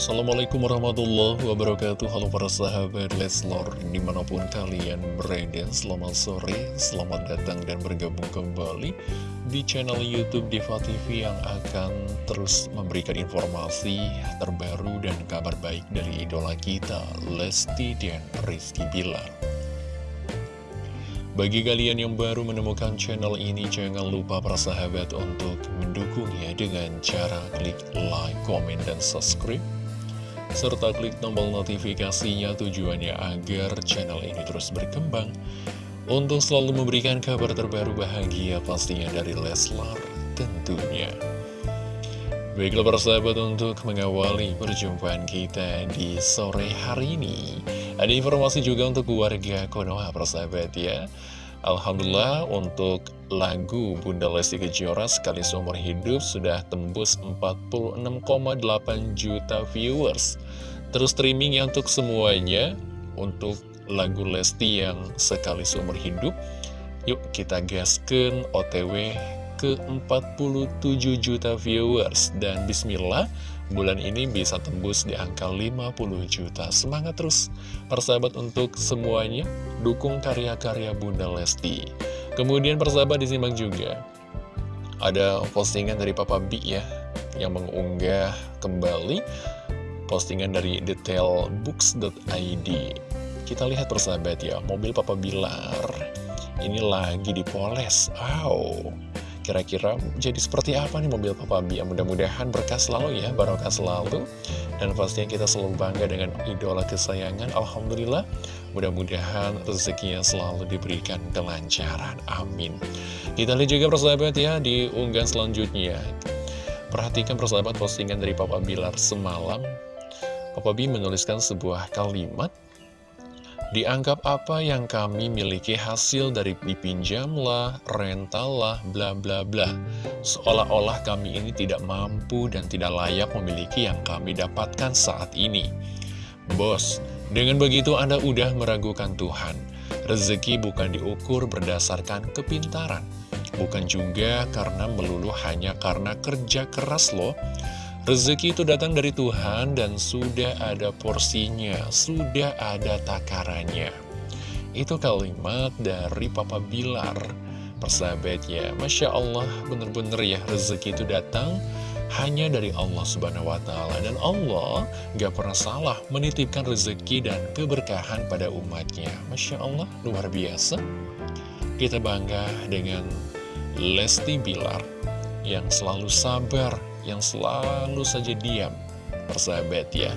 Assalamualaikum warahmatullahi wabarakatuh Halo para sahabat Leslor Di mana pun kalian berada Selamat sore, selamat datang dan bergabung kembali Di channel Youtube Diva TV Yang akan terus memberikan informasi terbaru dan kabar baik Dari idola kita Lesti dan Rizky Bilar bagi kalian yang baru menemukan channel ini, jangan lupa para sahabat untuk mendukungnya dengan cara klik like, komen, dan subscribe. Serta klik tombol notifikasinya tujuannya agar channel ini terus berkembang. Untuk selalu memberikan kabar terbaru bahagia pastinya dari Leslar tentunya. Baiklah para sahabat untuk mengawali perjumpaan kita di sore hari ini Ada informasi juga untuk keluarga Konoha para sahabat ya Alhamdulillah untuk lagu Bunda Lesti Kejora sekali seumur hidup sudah tembus 46,8 juta viewers. Terus streaming ya untuk semuanya Untuk lagu Lesti yang sekali seumur hidup. Yuk kita gaskan OTW ke 47 juta viewers. Dan bismillah bulan ini bisa tembus di angka 50 juta. Semangat terus persahabat untuk semuanya. Dukung karya-karya Bunda Lesti. Kemudian persahabat disimak juga. Ada postingan dari Papa B ya Yang mengunggah kembali Postingan dari detailbooks.id Kita lihat persahabat ya Mobil Papa Bilar. Ini lagi dipoles. Wow Kira-kira jadi seperti apa nih mobil Papa B? Mudah-mudahan berkah selalu ya, barokah selalu. Dan pastinya kita selalu bangga dengan idola kesayangan. Alhamdulillah, mudah-mudahan rezekinya selalu diberikan kelancaran. Amin. Kita lihat juga persahabat ya di unggahan selanjutnya. Perhatikan persahabat postingan dari Papa Bilar semalam. Papa B menuliskan sebuah kalimat Dianggap apa yang kami miliki hasil dari dipinjam lah, rental lah, bla bla bla. Seolah-olah kami ini tidak mampu dan tidak layak memiliki yang kami dapatkan saat ini. Bos, dengan begitu Anda udah meragukan Tuhan. Rezeki bukan diukur berdasarkan kepintaran. Bukan juga karena melulu hanya karena kerja keras loh. Rezeki itu datang dari Tuhan dan sudah ada porsinya, sudah ada takarannya. Itu kalimat dari Papa Bilar, persahabatnya. Masya Allah, bener-bener ya, rezeki itu datang hanya dari Allah Subhanahu wa Ta'ala, dan Allah gak pernah salah menitipkan rezeki dan keberkahan pada umatnya. Masya Allah, luar biasa. Kita bangga dengan Lesti Bilar yang selalu sabar yang selalu saja diam, persahabat ya.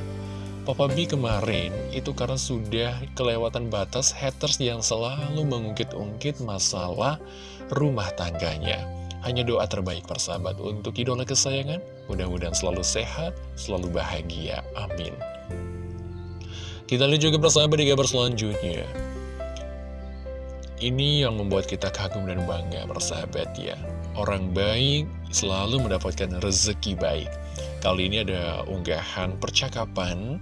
Papa B kemarin itu karena sudah kelewatan batas haters yang selalu mengungkit-ungkit masalah rumah tangganya. Hanya doa terbaik persahabat untuk idola kesayangan. Mudah-mudahan selalu sehat, selalu bahagia. Amin. Kita lihat juga persahabat di kabar selanjutnya. Ini yang membuat kita kagum dan bangga persahabat ya Orang baik selalu mendapatkan rezeki baik. Kali ini ada unggahan percakapan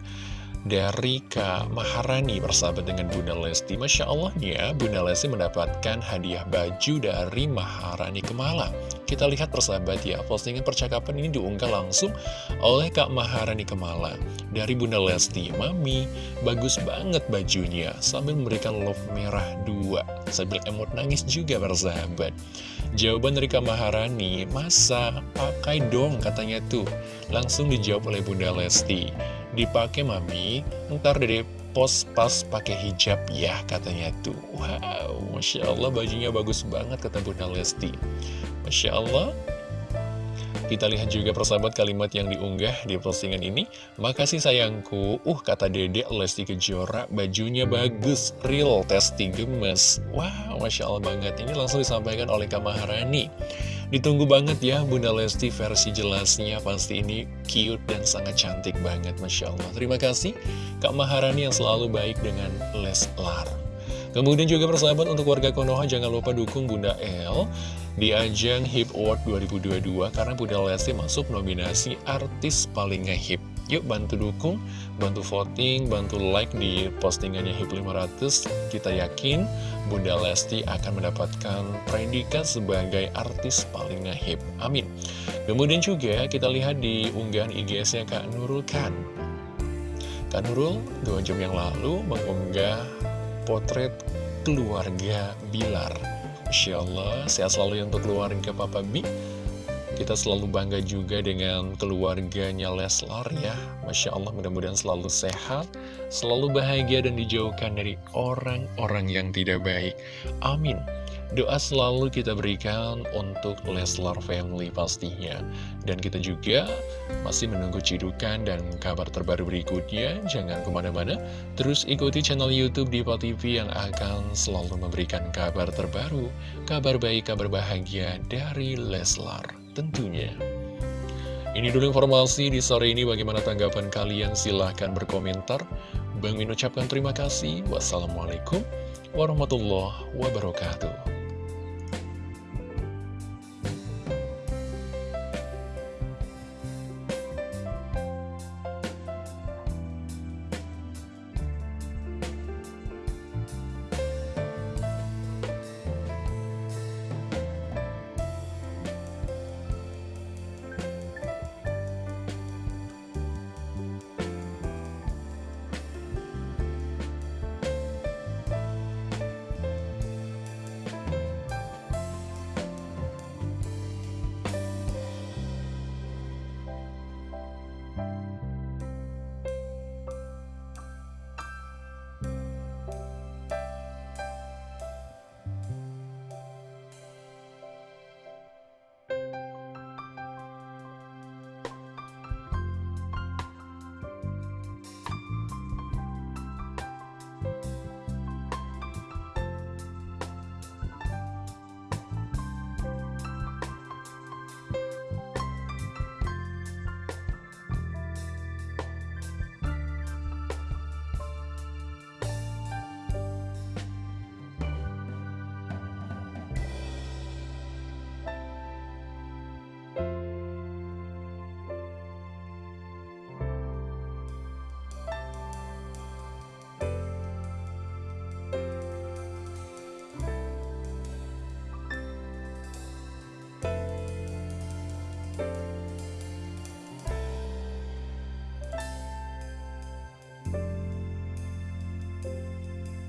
dari Kak Maharani bersahabat dengan Bunda Lesti. Masya Allah ya Bunda Lesti mendapatkan hadiah baju dari Maharani Kemala Kita lihat persahabat ya postingan percakapan ini diunggah langsung oleh Kak Maharani Kemala Dari Bunda Lesti Mami bagus banget bajunya sambil memberikan love merah dua Sambil emot nangis juga bersahabat. Jawaban dari Kak Maharani Masa pakai dong katanya tuh. Langsung dijawab oleh Bunda Lesti dipakai mami. Ntar dari pos pas pakai hijab ya katanya tuh. Wow masya Allah bajunya bagus banget kata Bunda Lesti. Masya Allah. Kita lihat juga persahabat kalimat yang diunggah di postingan ini. Makasih sayangku. Uh kata dedek Lesti Kejora Bajunya bagus Real testing gemes. Wow Masya Allah banget. Ini langsung disampaikan oleh Kak Maharani Ditunggu banget ya Bunda Lesti versi jelasnya. Pasti ini cute dan sangat cantik banget Masya Allah. Terima kasih Kak Maharani yang selalu baik dengan Leslar Kemudian juga persahabat untuk warga Konoha Jangan lupa dukung Bunda El Di ajang HIP Award 2022 Karena Bunda Lesti masuk nominasi artis paling ngehip Yuk bantu dukung, bantu voting, bantu like di postingannya HIP 500 Kita yakin Bunda Lesti akan mendapatkan predikat sebagai artis paling ngehip Amin. Kemudian juga kita lihat di unggahan IGS-nya Kak Nurul Khan. Kak Nurul dua jam yang lalu mengunggah potret keluarga Bilar. Masya Allah, sehat selalu untuk keluarga Papa B kita selalu bangga juga dengan keluarganya Leslar ya. Masya Allah mudah-mudahan selalu sehat Selalu bahagia dan dijauhkan dari orang-orang yang tidak baik. Amin. Doa selalu kita berikan untuk Leslar Family pastinya. Dan kita juga masih menunggu cidukan dan kabar terbaru berikutnya. Jangan ke mana-mana Terus ikuti channel Youtube Diva TV yang akan selalu memberikan kabar terbaru Kabar baik, kabar bahagia dari Leslar tentunya. Ini dulu informasi di sore ini. Bagaimana tanggapan kalian? Silahkan berkomentar. Bang Min ucapkan terima kasih. Wassalamualaikum warahmatullahi wabarakatuh